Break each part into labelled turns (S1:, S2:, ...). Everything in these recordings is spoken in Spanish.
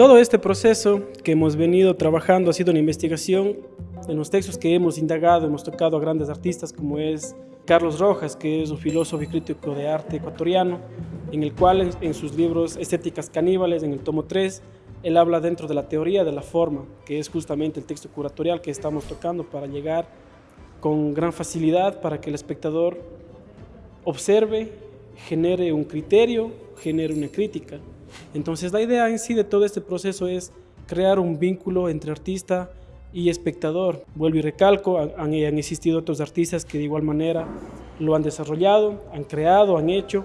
S1: Todo este proceso que hemos venido trabajando ha sido una investigación en los textos que hemos indagado, hemos tocado a grandes artistas como es Carlos Rojas, que es un filósofo y crítico de arte ecuatoriano, en el cual en sus libros Estéticas caníbales, en el tomo 3, él habla dentro de la teoría de la forma, que es justamente el texto curatorial que estamos tocando para llegar con gran facilidad para que el espectador observe, genere un criterio, genere una crítica. Entonces la idea en sí de todo este proceso es crear un vínculo entre artista y espectador. Vuelvo y recalco, han, han, existido otros artistas que de igual manera lo han desarrollado, han creado, han hecho,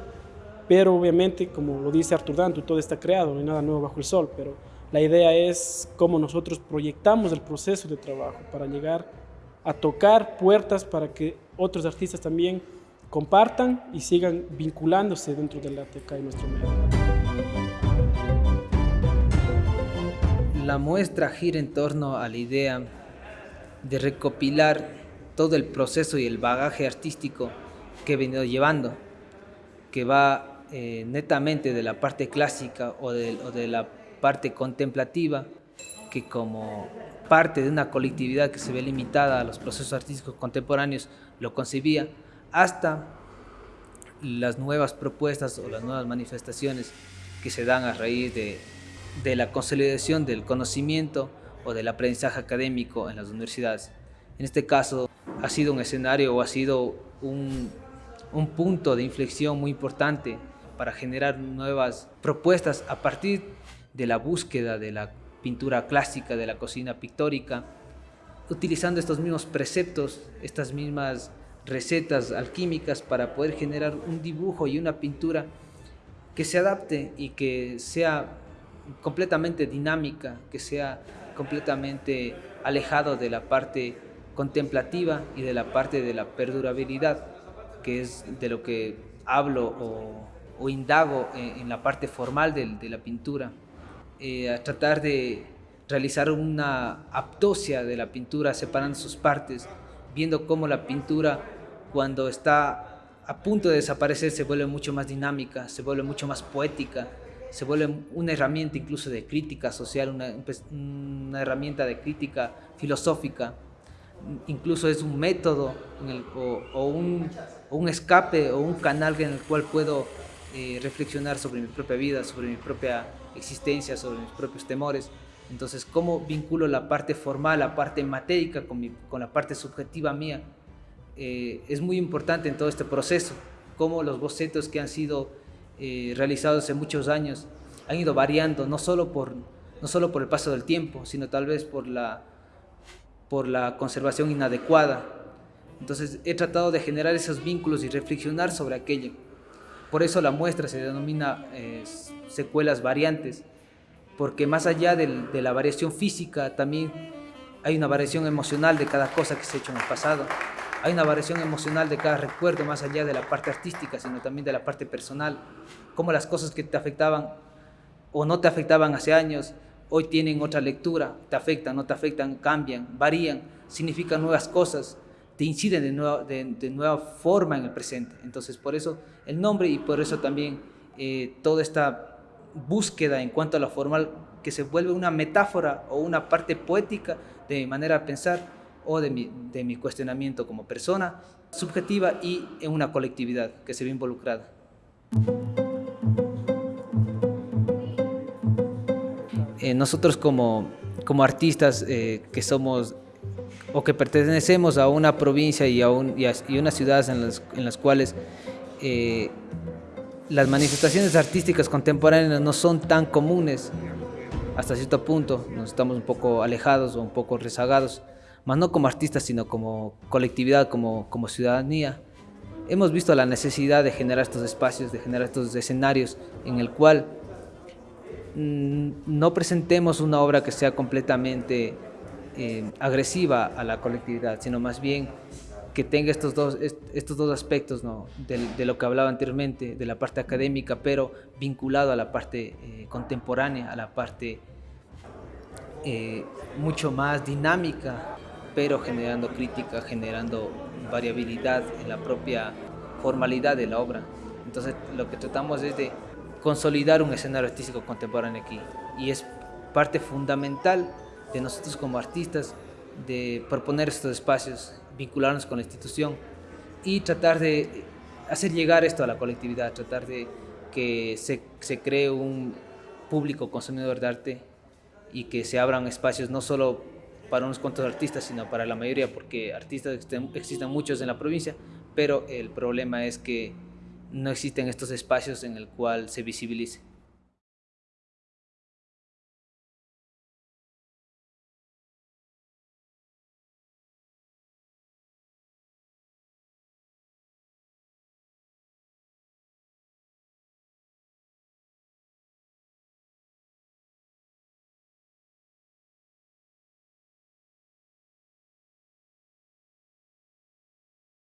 S1: pero obviamente, como lo dice Artur Dantu, todo está creado, no hay nada nuevo bajo el sol, pero la idea es cómo nosotros proyectamos el proceso de trabajo para llegar a tocar puertas para que otros artistas también compartan y sigan vinculándose dentro del arte acá en nuestro medio.
S2: La muestra gira en torno a la idea de recopilar todo el proceso y el bagaje artístico que he venido llevando, que va eh, netamente de la parte clásica o de, o de la parte contemplativa, que como parte de una colectividad que se ve limitada a los procesos artísticos contemporáneos lo concebía, hasta las nuevas propuestas o las nuevas manifestaciones que se dan a raíz de, de la consolidación del conocimiento o del aprendizaje académico en las universidades. En este caso ha sido un escenario o ha sido un, un punto de inflexión muy importante para generar nuevas propuestas a partir de la búsqueda de la pintura clásica, de la cocina pictórica, utilizando estos mismos preceptos, estas mismas recetas alquímicas para poder generar un dibujo y una pintura que se adapte y que sea completamente dinámica, que sea completamente alejado de la parte contemplativa y de la parte de la perdurabilidad, que es de lo que hablo o, indago en, la parte formal de, de la pintura. Eh, a tratar de realizar una aptosia de la pintura separando sus partes, viendo cómo la pintura cuando está a punto de desaparecer se vuelve mucho más dinámica, se vuelve mucho más poética, se vuelve una herramienta incluso de crítica social, una, pues, una herramienta de crítica filosófica, incluso es un método el, o, o, un, o, un, escape o un canal en el cual puedo eh, reflexionar sobre mi propia vida, sobre mi propia existencia, sobre mis propios temores. Entonces, ¿cómo vinculo la parte formal, la parte matérica con, mi, con la parte subjetiva mía? Eh, es muy importante en todo este proceso, cómo los bocetos que han sido eh, realizados hace muchos años han ido variando, no solo, por, no solo por el paso del tiempo, sino tal vez por la, por la conservación inadecuada. Entonces, he tratado de generar esos vínculos y reflexionar sobre aquello. Por eso la muestra se denomina eh, secuelas variantes, porque más allá de la variación física también hay una variación emocional de cada cosa que se ha hecho en el pasado. Hay una variación emocional de cada recuerdo, más allá de la parte artística, sino también de la parte personal. Cómo las cosas que te afectaban o no te afectaban hace años, hoy tienen otra lectura, te afectan, no te afectan, cambian, varían, significan nuevas cosas te inciden de nueva, de, de nueva forma en el presente. Entonces, por eso el nombre y por eso también eh, toda esta búsqueda en cuanto a lo formal, que se vuelve una metáfora o una parte poética de manera de pensar o de mi, cuestionamiento como persona subjetiva y en una colectividad que se ve involucrada. Eh, nosotros como, artistas eh, que somos o que pertenecemos a una provincia y a, un, y en las cuales eh, las manifestaciones artísticas contemporáneas no son tan comunes hasta cierto punto, nos estamos un poco alejados o un poco rezagados, más no como artistas, sino como colectividad, como, como ciudadanía. Hemos visto la necesidad de generar estos espacios, de generar estos escenarios en el cual mm, no presentemos una obra que sea completamente eh, agresiva a la colectividad, sino más bien que tenga estos dos, estos dos aspectos ¿no? de, lo que hablaba anteriormente, de la parte académica, pero vinculado a la parte eh, contemporánea, a la parte eh, mucho más dinámica, pero generando crítica, generando variabilidad en la propia formalidad de la obra. Entonces lo que tratamos es de consolidar un escenario artístico contemporáneo aquí y es parte fundamental de nosotros como artistas de proponer estos espacios, vincularnos con la institución y tratar de hacer llegar esto a la colectividad, tratar de que se, se cree un público consumidor de arte y que se abran espacios no solo para unos cuantos artistas, sino para la mayoría, porque artistas existen muchos en la provincia, pero el problema es que no existen estos espacios en el cual se visibilice.